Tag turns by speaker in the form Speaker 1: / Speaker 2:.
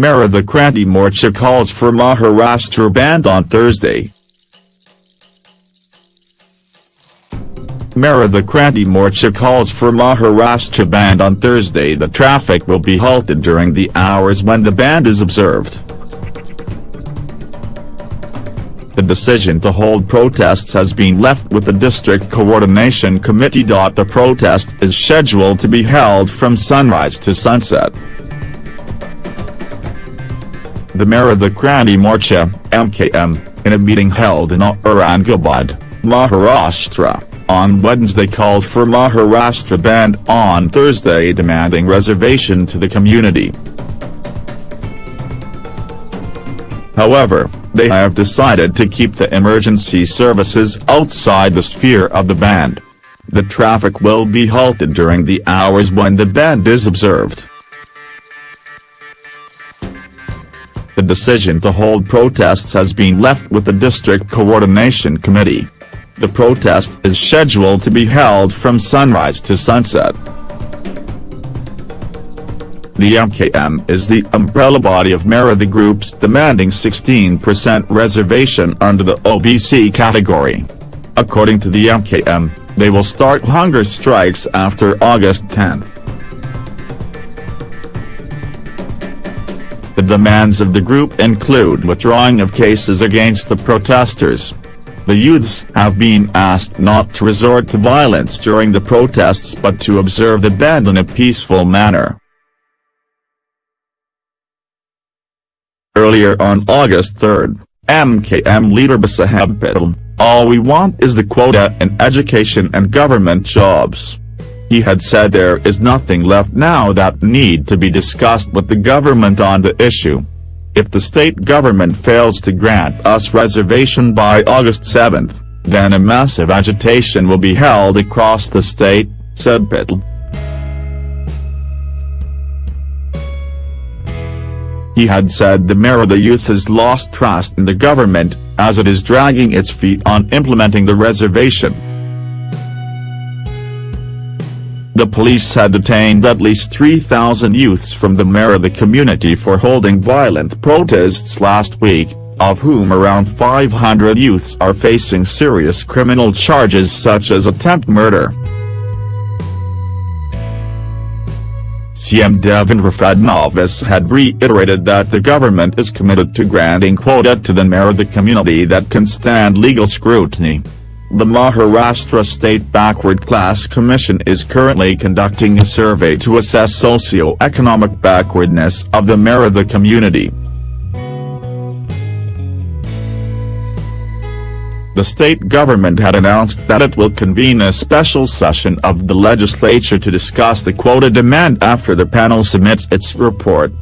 Speaker 1: Maratha Kranti Morcha calls for Maharashtra bandh on Thursday. Maratha Kranti Morcha calls for Maharashtra bandh on Thursday the traffic will be halted during the hours when the bandh is observed. The decision to hold protests has been left with the District Coordination Committee. The protest is scheduled to be held from sunrise to sunset. The Maratha Kranti Morcha, MKM, in a meeting held in Aurangabad, Maharashtra, on Wednesday called for Maharashtra bandh on Thursday demanding reservation to the community. However, they have decided to keep the emergency services outside the sphere of the bandh. The traffic will be halted during the hours when the bandh is observed. The decision to hold protests has been left with the District Coordination Committee. The protest is scheduled to be held from sunrise to sunset. The MKM is the umbrella body of Maratha groups demanding 16% reservation under the OBC category. According to the MKM, they will start hunger strikes after August 10. The demands of the group include withdrawing of cases against the protesters. The youths have been asked not to resort to violence during the protests but to observe the bandh in a peaceful manner. Earlier on August 3, MKM leader Basaheb all we want is the quota in education and government jobs. He had said there is nothing left now that need to be discussed with the government on the issue. If the state government fails to grant us reservation by August 7, then a massive agitation will be held across the state, said Patel. He had said the mayor of the youth has lost trust in the government, as it is dragging its feet on implementing the reservation. The police had detained at least 3,000 youths from the Maratha community for holding violent protests last week, of whom around 500 youths are facing serious criminal charges such as attempt murder. CM Devendra Fadnavis had reiterated that the government is committed to granting quota to the Maratha community that can stand legal scrutiny. The Maharashtra State Backward Class Commission is currently conducting a survey to assess socio-economic backwardness of the Maratha community. the state government had announced that it will convene a special session of the legislature to discuss the quota demand after the panel submits its report.